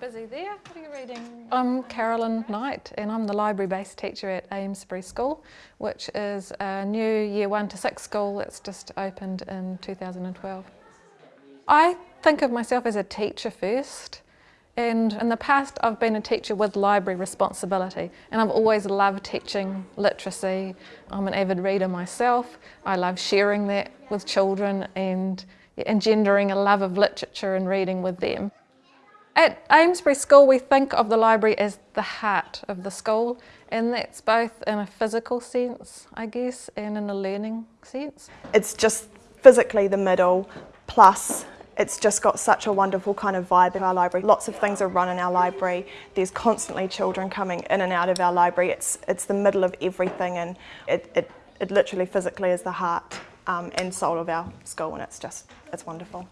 busy there. What are you reading? I'm Carolyn Knight and I'm the library-based teacher at Amesbury School, which is a new year one to six school that's just opened in 2012. I think of myself as a teacher first. And in the past, I've been a teacher with library responsibility, and I've always loved teaching literacy. I'm an avid reader myself. I love sharing that with children and engendering a love of literature and reading with them. At Amesbury School, we think of the library as the heart of the school, and that's both in a physical sense, I guess, and in a learning sense. It's just physically the middle, plus it's just got such a wonderful kind of vibe in our library. Lots of things are run in our library. There's constantly children coming in and out of our library. It's, it's the middle of everything and it, it, it literally physically is the heart um, and soul of our school and it's just, it's wonderful.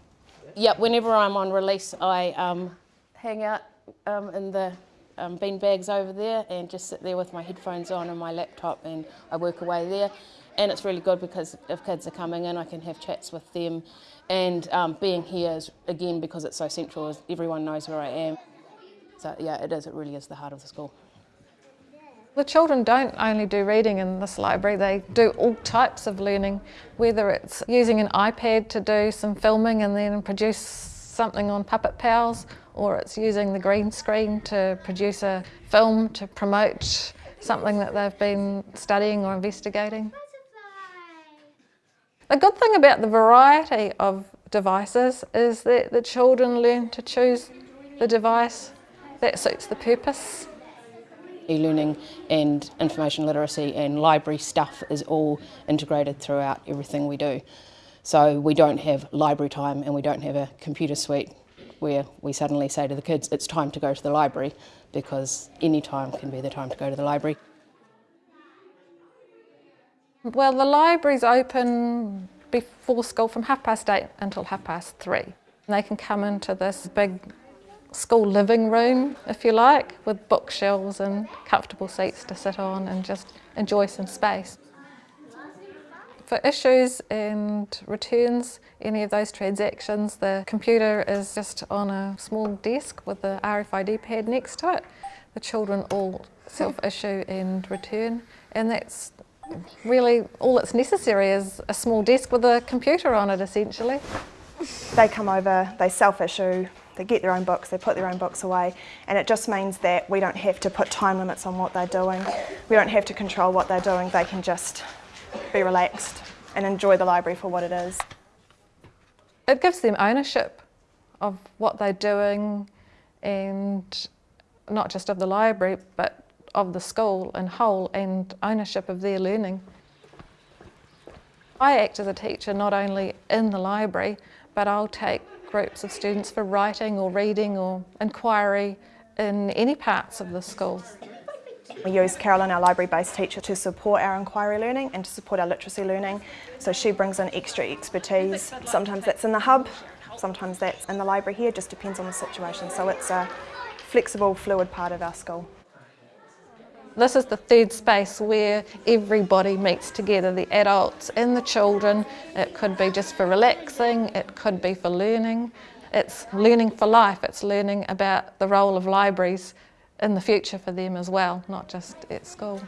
Yeah, whenever I'm on release I um, hang out um, in the um, bean bags over there and just sit there with my headphones on and my laptop and I work away there. And it's really good because if kids are coming in I can have chats with them and um, being here is, again, because it's so central, everyone knows where I am. So yeah, it is, it really is the heart of the school. The children don't only do reading in this library, they do all types of learning, whether it's using an iPad to do some filming and then produce something on Puppet Pals, or it's using the green screen to produce a film to promote something that they've been studying or investigating. The good thing about the variety of devices is that the children learn to choose the device that suits the purpose. E-learning and information literacy and library stuff is all integrated throughout everything we do. So we don't have library time and we don't have a computer suite where we suddenly say to the kids, it's time to go to the library because any time can be the time to go to the library. Well, the library's open before school from half past eight until half past three. And They can come into this big school living room, if you like, with bookshelves and comfortable seats to sit on and just enjoy some space. For issues and returns, any of those transactions, the computer is just on a small desk with the RFID pad next to it. The children all self-issue and return, and that's really all that's necessary is a small desk with a computer on it essentially. They come over, they self-issue, they get their own books, they put their own books away and it just means that we don't have to put time limits on what they're doing. We don't have to control what they're doing, they can just be relaxed and enjoy the library for what it is. It gives them ownership of what they're doing and not just of the library but of the school in whole and ownership of their learning. I act as a teacher not only in the library, but I'll take groups of students for writing or reading or inquiry in any parts of the school. We use Carolyn, our library-based teacher, to support our inquiry learning and to support our literacy learning. So she brings in extra expertise. Sometimes that's in the hub, sometimes that's in the library here, just depends on the situation. So it's a flexible, fluid part of our school. This is the third space where everybody meets together, the adults and the children. It could be just for relaxing, it could be for learning. It's learning for life, it's learning about the role of libraries in the future for them as well, not just at school.